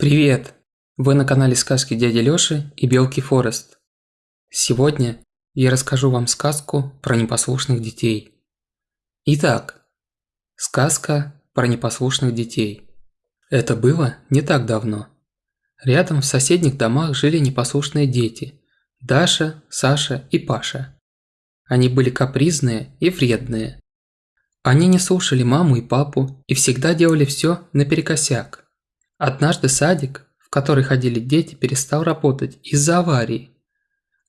Привет! Вы на канале сказки дяди Лёши и Белки Форест. Сегодня я расскажу вам сказку про непослушных детей. Итак, сказка про непослушных детей. Это было не так давно. Рядом в соседних домах жили непослушные дети – Даша, Саша и Паша. Они были капризные и вредные. Они не слушали маму и папу и всегда делали все наперекосяк. Однажды садик, в который ходили дети, перестал работать из-за аварии.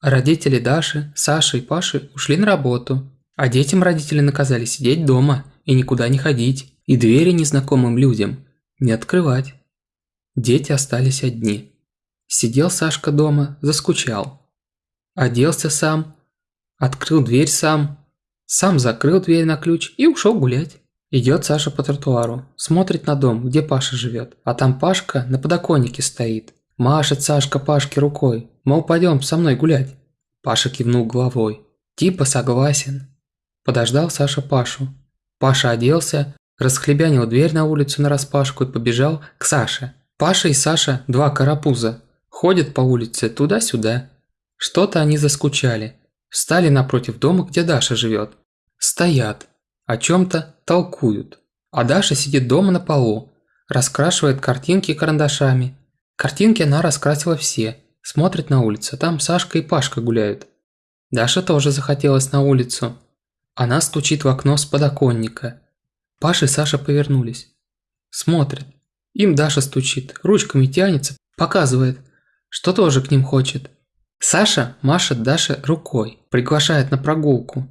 Родители Даши, Саши и Паши ушли на работу, а детям родители наказали сидеть дома и никуда не ходить, и двери незнакомым людям не открывать. Дети остались одни. Сидел Сашка дома, заскучал. Оделся сам, открыл дверь сам, сам закрыл дверь на ключ и ушел гулять. Идет Саша по тротуару, смотрит на дом, где Паша живет, а там Пашка на подоконнике стоит. Машет Сашка Пашке рукой, мол, пойдем со мной гулять. Паша кивнул головой. Типа согласен. Подождал Саша Пашу. Паша оделся, расхлебянил дверь на улицу нараспашку и побежал к Саше. Паша и Саша – два карапуза. Ходят по улице туда-сюда. Что-то они заскучали. Встали напротив дома, где Даша живет. Стоят о чем-то толкуют. А Даша сидит дома на полу, раскрашивает картинки карандашами. Картинки она раскрасила все, смотрит на улицу, там Сашка и Пашка гуляют. Даша тоже захотелось на улицу. Она стучит в окно с подоконника. Паша и Саша повернулись. Смотрят. Им Даша стучит, ручками тянется, показывает, что тоже к ним хочет. Саша машет Даше рукой, приглашает на прогулку.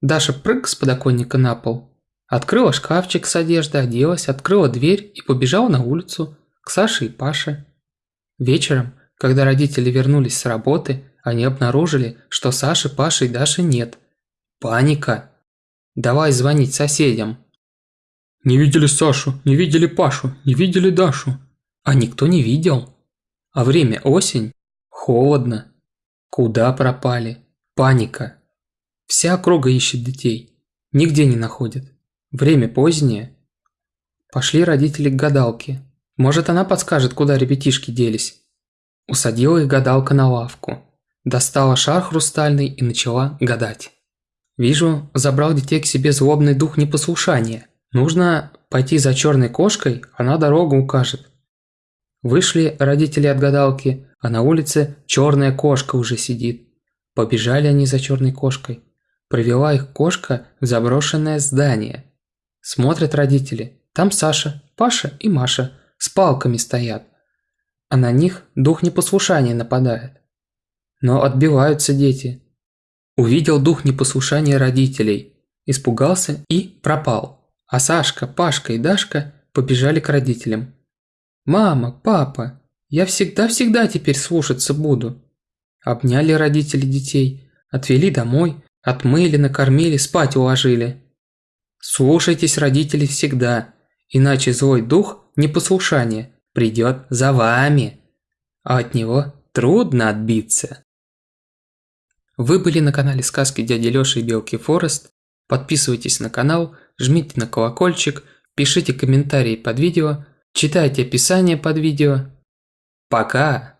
Даша прыг с подоконника на пол, открыла шкафчик с одеждой, оделась, открыла дверь и побежала на улицу к Саше и Паше. Вечером, когда родители вернулись с работы, они обнаружили, что Саши, Паши и Даши нет. Паника. Давай звонить соседям. Не видели Сашу, не видели Пашу, не видели Дашу. А никто не видел. А время осень. Холодно. Куда пропали? Паника. Вся округа ищет детей. Нигде не находит. Время позднее. Пошли родители к гадалке. Может, она подскажет, куда ребятишки делись. Усадила их гадалка на лавку. Достала шар хрустальный и начала гадать. Вижу, забрал детей к себе злобный дух непослушания. Нужно пойти за черной кошкой, она дорогу укажет. Вышли родители от гадалки, а на улице черная кошка уже сидит. Побежали они за черной кошкой. Привела их кошка в заброшенное здание. Смотрят родители. Там Саша, Паша и Маша с палками стоят. А на них дух непослушания нападает. Но отбиваются дети. Увидел дух непослушания родителей. Испугался и пропал. А Сашка, Пашка и Дашка побежали к родителям. «Мама, папа, я всегда-всегда теперь слушаться буду». Обняли родители детей, отвели домой, Отмыли, накормили, спать уложили. Слушайтесь родителей всегда, иначе злой дух непослушания придет за вами, а от него трудно отбиться. Вы были на канале сказки дяди Лёши и Белки Форест. Подписывайтесь на канал, жмите на колокольчик, пишите комментарии под видео, читайте описание под видео. Пока!